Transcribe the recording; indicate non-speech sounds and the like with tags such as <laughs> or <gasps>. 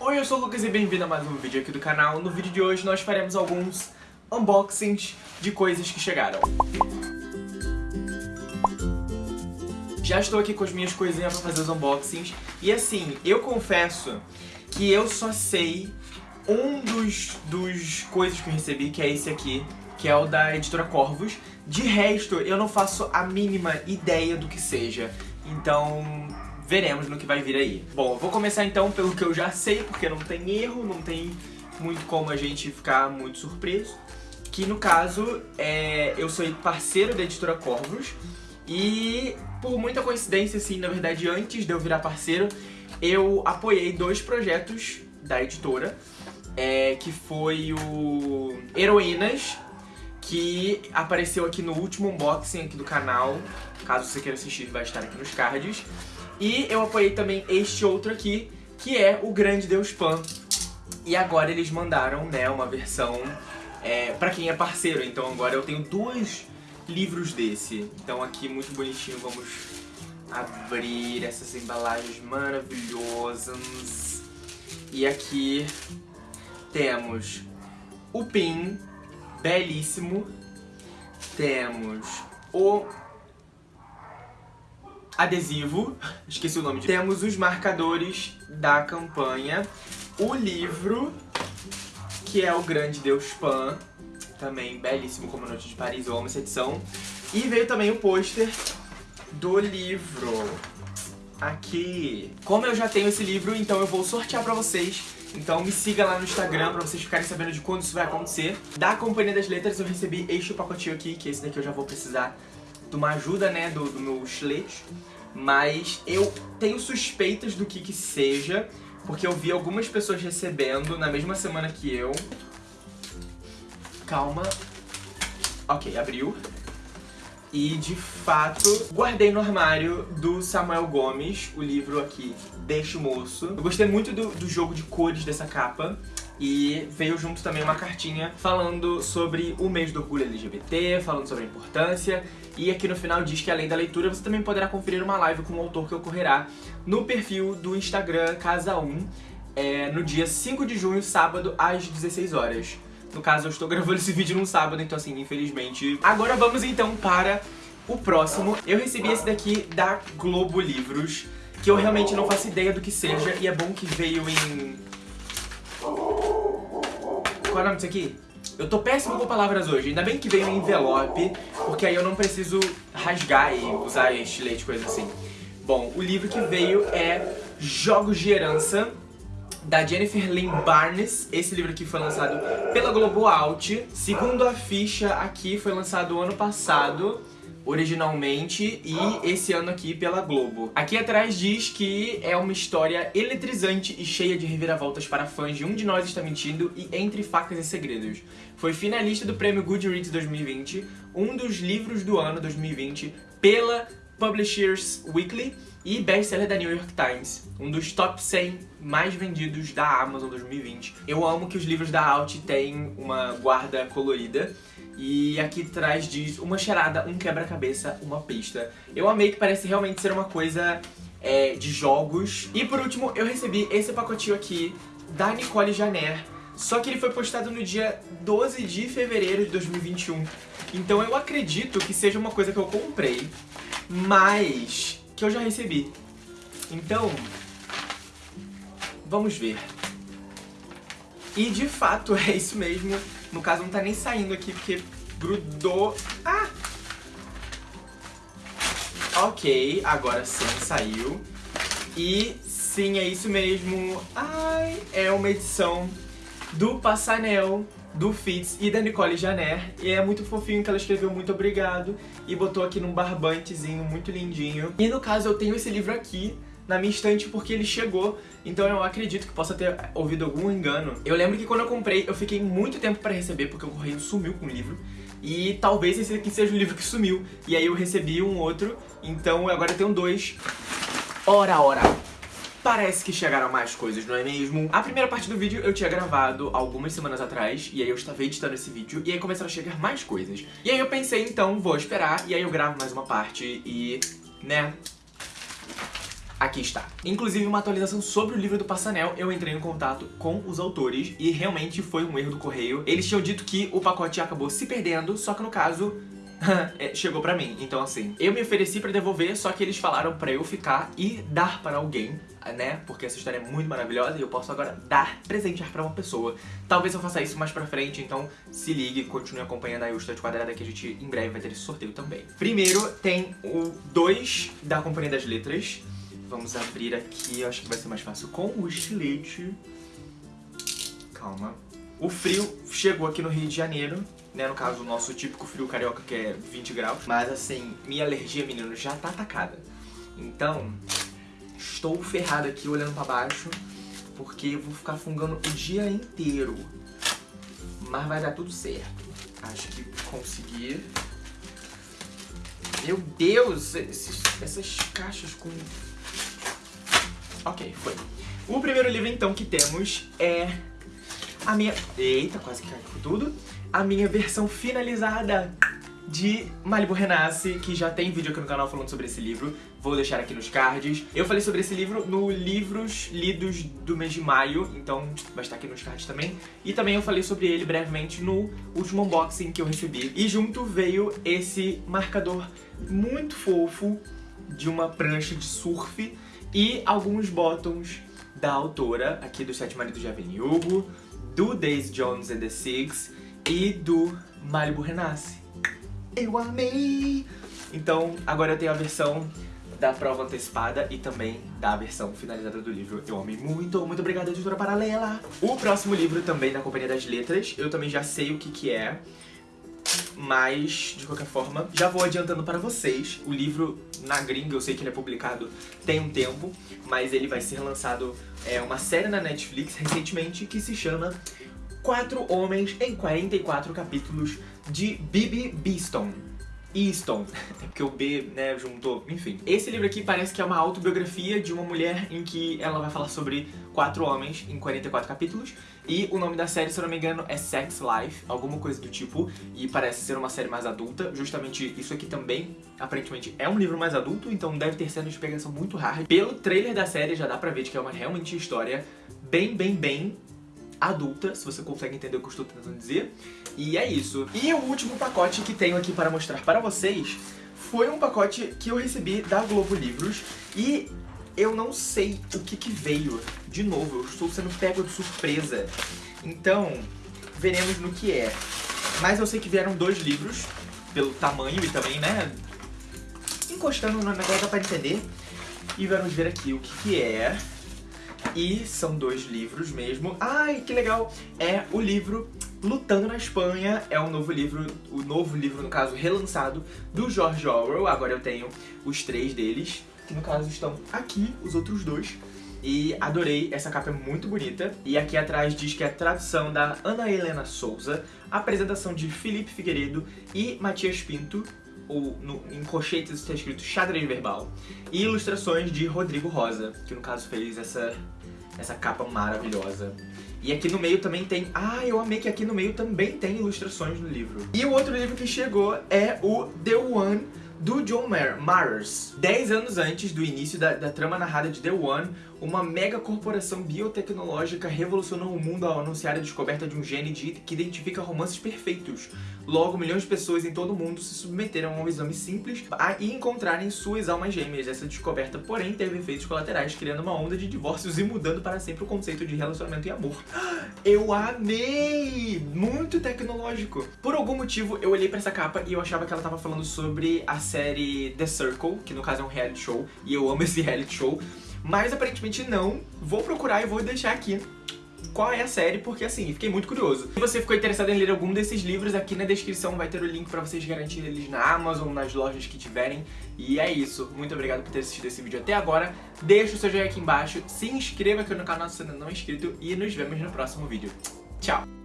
Oi, eu sou o Lucas e bem-vindo a mais um vídeo aqui do canal. No vídeo de hoje nós faremos alguns unboxings de coisas que chegaram. Já estou aqui com as minhas coisinhas pra fazer os unboxings. E assim, eu confesso que eu só sei um dos, dos coisas que eu recebi, que é esse aqui, que é o da editora Corvos. De resto, eu não faço a mínima ideia do que seja. Então, veremos no que vai vir aí. Bom, vou começar então pelo que eu já sei, porque não tem erro, não tem muito como a gente ficar muito surpreso. Que no caso, é, eu sou parceiro da editora Corvos. E por muita coincidência, assim, na verdade, antes de eu virar parceiro, eu apoiei dois projetos da editora, é, que foi o Heroínas, que apareceu aqui no último unboxing aqui do canal, caso você queira assistir, vai estar aqui nos cards. E eu apoiei também este outro aqui, que é o Grande Deus Pan. E agora eles mandaram, né, uma versão é, pra quem é parceiro, então agora eu tenho dois livros desse. Então aqui, muito bonitinho, vamos abrir essas embalagens maravilhosas. E aqui temos o pin, belíssimo. Temos o adesivo, <laughs> esqueci o nome. Temos os marcadores da campanha, o livro, que é o Grande Deus Pan, também belíssimo como Noite de Paris, eu amo essa edição. E veio também o pôster do livro. Aqui. Como eu já tenho esse livro, então eu vou sortear pra vocês. Então me siga lá no Instagram pra vocês ficarem sabendo de quando isso vai acontecer. Da Companhia das Letras eu recebi este pacotinho aqui, que esse daqui eu já vou precisar de uma ajuda, né, do, do meu chilete. Mas eu tenho suspeitas do que que seja, porque eu vi algumas pessoas recebendo na mesma semana que eu. Calma. Ok, abriu. E, de fato, guardei no armário do Samuel Gomes, o livro aqui, Deixa o Moço. Eu gostei muito do, do jogo de cores dessa capa. E veio junto também uma cartinha falando sobre o mês do orgulho LGBT, falando sobre a importância. E aqui no final diz que além da leitura, você também poderá conferir uma live com o autor que ocorrerá no perfil do Instagram Casa 1, é, no dia 5 de junho, sábado, às 16 horas. No caso, eu estou gravando esse vídeo num sábado, então assim, infelizmente... Agora vamos então para o próximo. Eu recebi esse daqui da Globo Livros, que eu realmente não faço ideia do que seja, e é bom que veio em... Qual é o nome disso aqui? Eu tô péssimo com palavras hoje, ainda bem que veio em envelope, porque aí eu não preciso rasgar e usar estilete, coisa assim. Bom, o livro que veio é Jogos de Herança, da Jennifer Lynn Barnes. Esse livro aqui foi lançado pela Globo Out. Segundo a ficha aqui, foi lançado ano passado originalmente e esse ano aqui pela Globo. Aqui atrás diz que é uma história eletrizante e cheia de reviravoltas para fãs de Um de Nós Está Mentindo e Entre Facas e Segredos. Foi finalista do prêmio Goodreads 2020, um dos livros do ano 2020 pela Publishers Weekly e best-seller da New York Times, um dos top 100 mais vendidos da Amazon 2020. Eu amo que os livros da Alt têm uma guarda colorida e aqui atrás diz uma charada, um quebra-cabeça, uma pista. Eu amei que parece realmente ser uma coisa é, de jogos. E por último, eu recebi esse pacotinho aqui da Nicole Janer, só que ele foi postado no dia 12 de fevereiro de 2021. Então eu acredito que seja uma coisa que eu comprei, mas que eu já recebi. Então, vamos ver. E de fato <laughs> é isso mesmo. No caso não tá nem saindo aqui porque grudou. Ah! Ok, agora sim saiu. E sim, é isso mesmo. Ai, é uma edição do Passanel do Fitz e da Nicole Janer. E é muito fofinho que ela escreveu muito obrigado e botou aqui num barbantezinho muito lindinho. E no caso eu tenho esse livro aqui na minha estante porque ele chegou, então eu acredito que possa ter ouvido algum engano. Eu lembro que quando eu comprei, eu fiquei muito tempo pra receber porque o correio sumiu com o livro. E talvez esse aqui seja o livro que sumiu. E aí eu recebi um outro, então agora eu tenho dois. Ora, ora! Parece que chegaram mais coisas, não é mesmo? A primeira parte do vídeo eu tinha gravado algumas semanas atrás, e aí eu estava editando esse vídeo, e aí começaram a chegar mais coisas. E aí eu pensei, então, vou esperar, e aí eu gravo mais uma parte, e... né... aqui está. Inclusive uma atualização sobre o livro do Passanel, eu entrei em contato com os autores e realmente foi um erro do correio. Eles tinham dito que o pacote acabou se perdendo, só que no caso <laughs> chegou pra mim. Então assim, eu me ofereci pra devolver, só que eles falaram pra eu ficar e dar para alguém, né? Porque essa história é muito maravilhosa e eu posso agora dar, presentear pra uma pessoa. Talvez eu faça isso mais pra frente, então se ligue, continue acompanhando aí o Estante Quadrada que a gente em breve vai ter esse sorteio também. Primeiro tem o 2 da Companhia das Letras. Vamos abrir aqui, eu acho que vai ser mais fácil com o estilete. Calma. O frio chegou aqui no Rio de Janeiro, né? No caso, o nosso típico frio carioca, que é 20 graus. Mas assim, minha alergia, menino, já tá atacada. Então, estou ferrado aqui olhando pra baixo, porque vou ficar fungando o dia inteiro. Mas vai dar tudo certo. Acho que consegui. Meu Deus, esses, essas caixas com... Ok, foi. O primeiro livro, então, que temos é a minha... Eita, quase que caiu tudo. A minha versão finalizada de Malibu Renasce, que já tem vídeo aqui no canal falando sobre esse livro. Vou deixar aqui nos cards. Eu falei sobre esse livro no Livros Lidos do mês de maio, então vai estar aqui nos cards também. E também eu falei sobre ele brevemente no último unboxing que eu recebi. E junto veio esse marcador muito fofo de uma prancha de surf e alguns botões da autora aqui do Sete Maridos de Evelyn Hugo, do Daisy Jones and the Six e do Malibu Renasce. Eu amei! Então, agora eu tenho a versão da prova antecipada e também da versão finalizada do livro. Eu amei muito, muito obrigada, editora paralela! O próximo livro também da Companhia das Letras, eu também já sei o que que é, mas, de qualquer forma, já vou adiantando para vocês. O livro, na gringa, eu sei que ele é publicado tem um tempo, mas ele vai ser lançado é, uma série na Netflix recentemente que se chama Quatro Homens em 44 Capítulos de Bibi Beeston. Easton, <laughs> é porque o B, né, juntou, enfim. Esse livro aqui parece que é uma autobiografia de uma mulher em que ela vai falar sobre quatro homens em 44 capítulos e o nome da série, se eu não me engano, é Sex Life, alguma coisa do tipo, e parece ser uma série mais adulta. Justamente isso aqui também, aparentemente, é um livro mais adulto, então deve ter cenas de pegação muito hard. Pelo trailer da série já dá pra ver que é uma realmente história bem, bem, bem adulta, se você consegue entender o que eu estou tentando dizer. E é isso. E o último pacote que tenho aqui para mostrar para vocês foi um pacote que eu recebi da Globo Livros e eu não sei o que que veio. De novo, eu estou sendo pego de surpresa. Então, veremos no que é. Mas eu sei que vieram dois livros, pelo tamanho e também, né, encostando no negócio dá pra entender. E vamos ver aqui o que que é. E são dois livros mesmo. Ai, que legal! É o livro Lutando na Espanha, é um novo livro, o novo livro, no caso, relançado do George Orwell. Agora eu tenho os três deles, que no caso estão aqui, os outros dois. E adorei, essa capa é muito bonita. E aqui atrás diz que é a tradução da Ana Helena Souza, apresentação de Felipe Figueiredo e Matias Pinto, ou no, em colchetes está escrito xadrez verbal, e ilustrações de Rodrigo Rosa, que no caso fez essa, essa capa maravilhosa. E aqui no meio também tem... Ah, eu amei que aqui no meio também tem ilustrações no livro. E o outro livro que chegou é o The One, do John Mares. Dez anos antes do início da, da, trama narrada de The One, uma mega corporação biotecnológica revolucionou o mundo ao anunciar a descoberta de um gene de, que identifica romances perfeitos. Logo, milhões de pessoas em todo o mundo se submeteram a um exame simples a, e encontrarem suas almas gêmeas. Essa descoberta, porém, teve efeitos colaterais, criando uma onda de divórcios e mudando para sempre o conceito de relacionamento e amor. <gasps> Eu amei! Muito tecnológico! Por algum motivo, eu olhei pra essa capa e eu achava que ela tava falando sobre a série The Circle, que no caso é um reality show, e eu amo <laughs> esse reality show, mas aparentemente não. Vou procurar e vou deixar aqui qual é a série, porque assim, fiquei muito curioso. Se você ficou interessado em ler algum desses livros, aqui na descrição vai ter o link pra vocês garantirem eles na Amazon, nas lojas que tiverem. E é isso. Muito obrigado por ter assistido esse vídeo até agora. Deixa o seu joinha aqui embaixo, se inscreva aqui no canal se ainda não é inscrito e nos vemos no próximo vídeo. Tchau!